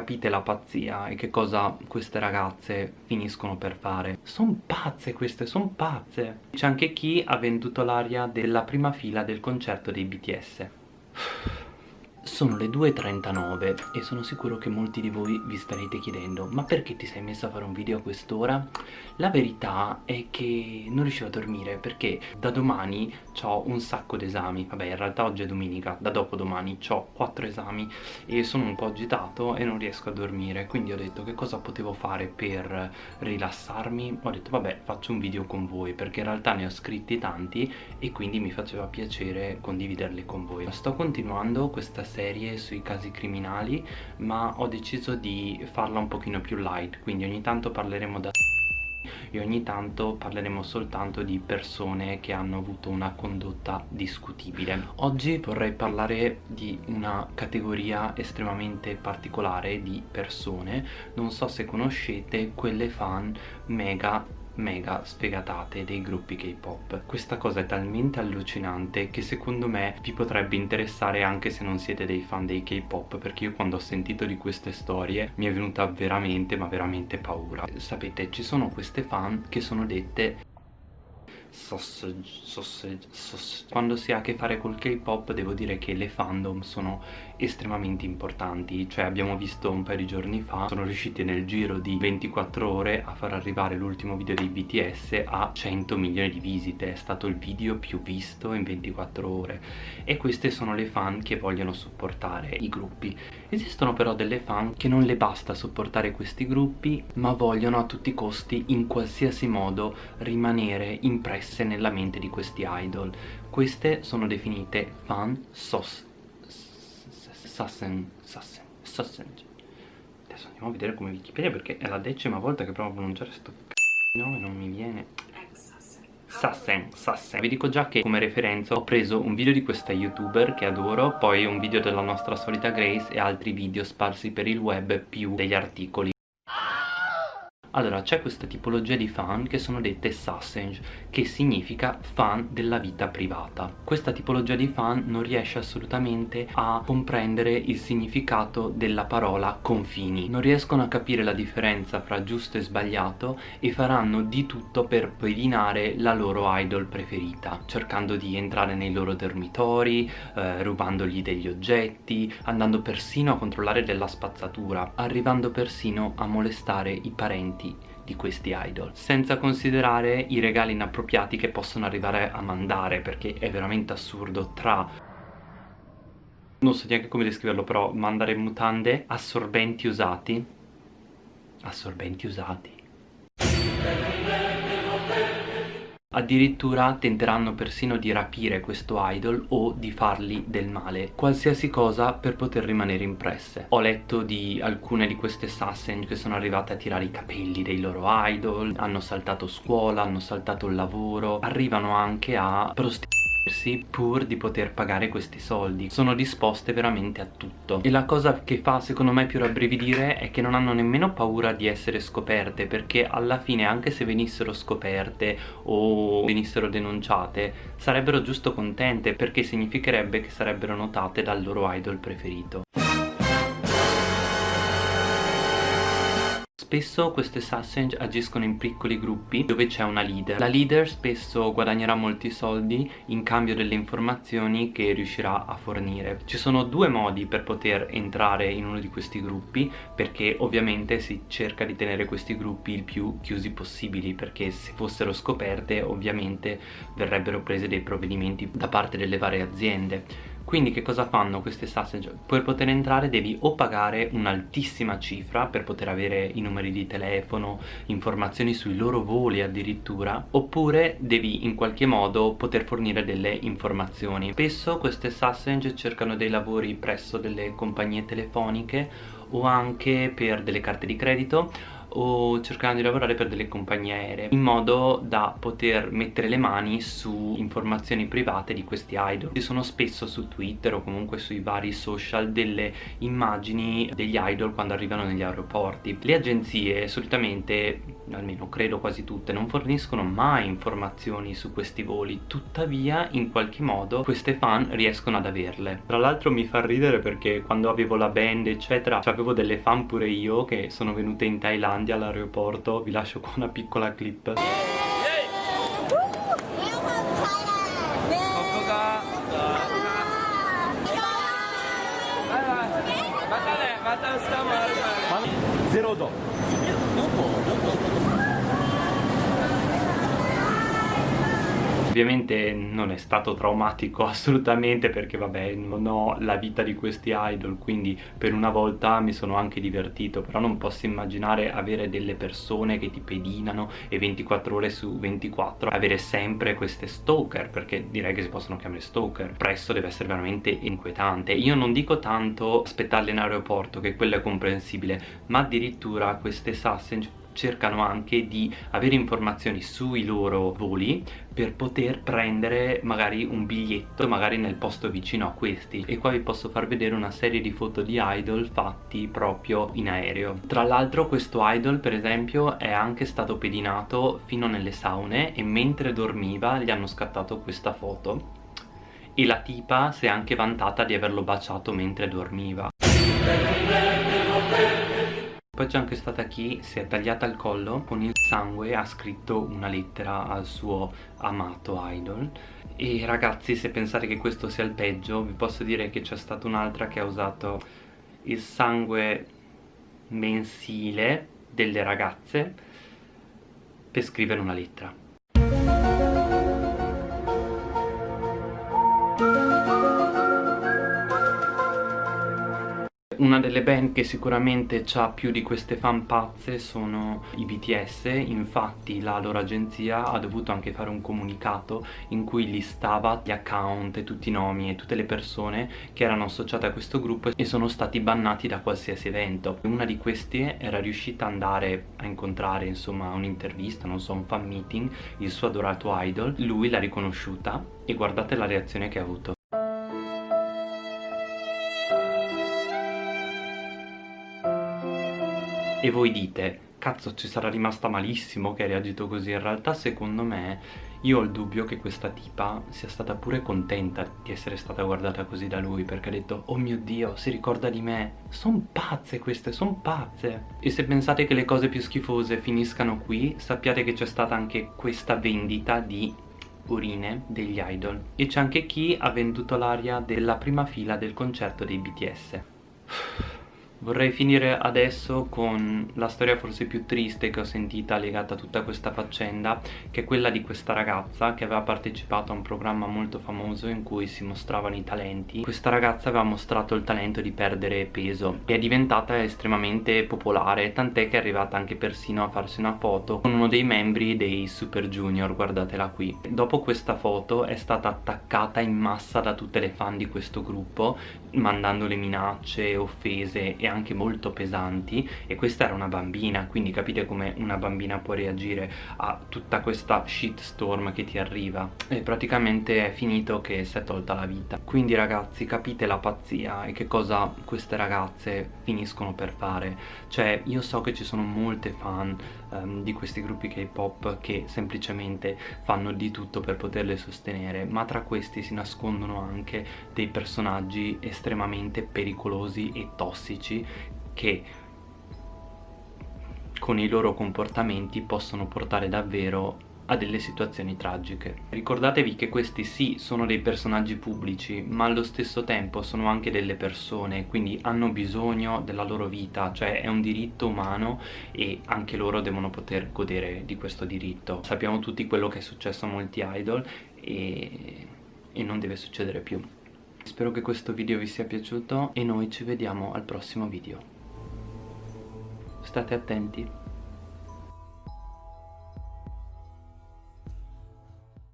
capite la pazzia e che cosa queste ragazze finiscono per fare. Sono pazze queste, sono pazze. C'è anche chi ha venduto l'aria della prima fila del concerto dei BTS. Sono le 2.39 e sono sicuro che molti di voi vi starete chiedendo ma perché ti sei messa a fare un video a quest'ora? La verità è che non riuscivo a dormire perché da domani ho un sacco di esami vabbè in realtà oggi è domenica, da dopodomani ho 4 esami e sono un po' agitato e non riesco a dormire. Quindi ho detto che cosa potevo fare per rilassarmi? Ho detto vabbè faccio un video con voi perché in realtà ne ho scritti tanti e quindi mi faceva piacere condividerli con voi. Sto continuando questa serie sui casi criminali ma ho deciso di farla un pochino più light quindi ogni tanto parleremo da e ogni tanto parleremo soltanto di persone che hanno avuto una condotta discutibile. Oggi vorrei parlare di una categoria estremamente particolare di persone. Non so se conoscete quelle fan mega mega sfegatate dei gruppi K-pop. Questa cosa è talmente allucinante che secondo me vi potrebbe interessare anche se non siete dei fan dei K-pop perché io quando ho sentito di queste storie mi è venuta veramente ma veramente paura. Sapete ci sono queste fan che sono dette sausage, sausage, sausage. Quando si ha a che fare col K-pop devo dire che le fandom sono estremamente importanti. Cioè abbiamo visto un paio di giorni fa Sono riusciti nel giro di 24 ore a far arrivare l'ultimo video dei BTS a 100 milioni di visite. È stato il video più visto in 24 ore. E queste sono le fan che vogliono supportare i gruppi. Esistono però delle fan che non le basta supportare questi gruppi Ma vogliono a tutti i costi in qualsiasi modo rimanere impresse nella mente di questi idol Queste sono definite fan sos Sassen, Sassen, Sassen. Adesso andiamo a vedere come Wikipedia perché è la decima volta che provo a pronunciare sto nome non mi viene. Sassen, Sassen Vi dico già che come referenza ho preso un video di questa youtuber che adoro Poi un video della nostra solita Grace e altri video sparsi per il web più degli articoli allora c'è questa tipologia di fan che sono dette sausage che significa fan della vita privata. Questa tipologia di fan non riesce assolutamente a comprendere il significato della parola confini. Non riescono a capire la differenza fra giusto e sbagliato e faranno di tutto per pedinare la loro idol preferita cercando di entrare nei loro dormitori eh, rubandogli degli oggetti andando persino a controllare della spazzatura arrivando persino a molestare i parenti di questi idol senza considerare i regali inappropriati che possono arrivare a mandare perché è veramente assurdo tra non so neanche come descriverlo però mandare mutande assorbenti usati assorbenti usati Addirittura tenteranno persino di rapire questo idol o di fargli del male Qualsiasi cosa per poter rimanere impresse. Ho letto di alcune di queste assassin che sono arrivate a tirare i capelli dei loro idol Hanno saltato scuola, hanno saltato il lavoro Arrivano anche a prostituire pur di poter pagare questi soldi. Sono disposte veramente a tutto. E la cosa che fa secondo me più rabbrividire è che non hanno nemmeno paura di essere scoperte perché alla fine anche se venissero scoperte o venissero denunciate sarebbero giusto contente perché significherebbe che sarebbero notate dal loro idol preferito Spesso queste sausage agiscono in piccoli gruppi dove c'è una leader. La leader spesso guadagnerà molti soldi in cambio delle informazioni che riuscirà a fornire. Ci sono due modi per poter entrare in uno di questi gruppi Perché ovviamente si cerca di tenere questi gruppi il più chiusi possibili Perché se fossero scoperte ovviamente verrebbero prese dei provvedimenti da parte delle varie aziende quindi che cosa fanno queste sausage? Per poter entrare devi o pagare un'altissima cifra per poter avere i numeri di telefono, informazioni sui loro voli addirittura oppure devi in qualche modo poter fornire delle informazioni spesso queste sausage cercano dei lavori presso delle compagnie telefoniche o anche per delle carte di credito o cercando di lavorare per delle compagnie aeree in modo da poter mettere le mani su informazioni private di questi idol. Ci sono spesso su Twitter o comunque sui vari social delle immagini degli idol quando arrivano negli aeroporti. Le agenzie solitamente almeno credo quasi tutte non forniscono mai informazioni su questi voli. Tuttavia in qualche modo queste fan riescono ad averle. Tra l'altro mi fa ridere perché quando avevo la band eccetera avevo delle fan pure io che sono venute in Thailandia all'aeroporto vi lascio qua una piccola clip Zero do. Ovviamente non è stato traumatico assolutamente perché vabbè non ho la vita di questi idol quindi per una volta mi sono anche divertito però non posso immaginare avere delle persone che ti pedinano e 24 ore su 24 avere sempre queste stalker perché direi che si possono chiamare stalker. Presto deve essere veramente inquietante. Io non dico tanto aspettarle in aeroporto che quello è comprensibile ma addirittura queste sausage cercano anche di avere informazioni sui loro voli per poter prendere magari un biglietto magari nel posto vicino a questi. E qua vi posso far vedere una serie di foto di idol fatti proprio in aereo. Tra l'altro questo idol per esempio è anche stato pedinato fino nelle saune e mentre dormiva gli hanno scattato questa foto. E la tipa si è anche vantata di averlo baciato mentre dormiva poi c'è anche stata chi si è tagliata il collo con il sangue ha scritto una lettera al suo amato idol. E ragazzi se pensate che questo sia il peggio vi posso dire che c'è stata un'altra che ha usato il sangue mensile delle ragazze per scrivere una lettera Una delle band che sicuramente ha più di queste fan pazze sono i BTS, infatti la loro agenzia ha dovuto anche fare un comunicato in cui listava gli account e tutti i nomi e tutte le persone che erano associate a questo gruppo e sono stati bannati da qualsiasi evento. Una di queste era riuscita ad andare a incontrare insomma un'intervista, non so, un fan meeting, il suo adorato idol, lui l'ha riconosciuta e guardate la reazione che ha avuto. E voi dite cazzo ci sarà rimasta malissimo che ha reagito così. In realtà secondo me io ho il dubbio che questa tipa sia stata pure contenta di essere stata guardata così da lui perché ha detto oh mio dio si ricorda di me. Sono pazze queste sono pazze. E se pensate che le cose più schifose finiscano qui sappiate che c'è stata anche questa vendita di urine degli idol. E c'è anche chi ha venduto l'aria della prima fila del concerto dei BTS Vorrei finire adesso con la storia forse più triste che ho sentita legata a tutta questa faccenda che è quella di questa ragazza che aveva partecipato a un programma molto famoso in cui si mostravano i talenti. Questa ragazza aveva mostrato il talento di perdere peso e è diventata estremamente popolare tant'è che è arrivata anche persino a farsi una foto con uno dei membri dei Super Junior guardatela qui. Dopo questa foto è stata attaccata in massa da tutte le fan di questo gruppo mandandole minacce, offese e anche molto pesanti e questa era una bambina quindi capite come una bambina può reagire a tutta questa shitstorm che ti arriva. E praticamente è finito che si è tolta la vita. Quindi ragazzi capite la pazzia e che cosa queste ragazze finiscono per fare. Cioè io so che ci sono molte fan um, di questi gruppi K-pop che semplicemente fanno di tutto per poterle sostenere ma tra questi si nascondono anche dei personaggi estremamente pericolosi e tossici che con i loro comportamenti possono portare davvero a delle situazioni tragiche. Ricordatevi che questi sì sono dei personaggi pubblici ma allo stesso tempo sono anche delle persone quindi hanno bisogno della loro vita cioè è un diritto umano e anche loro devono poter godere di questo diritto. Sappiamo tutti quello che è successo a molti idol e, e non deve succedere più. Spero che questo video vi sia piaciuto e noi ci vediamo al prossimo video. State attenti.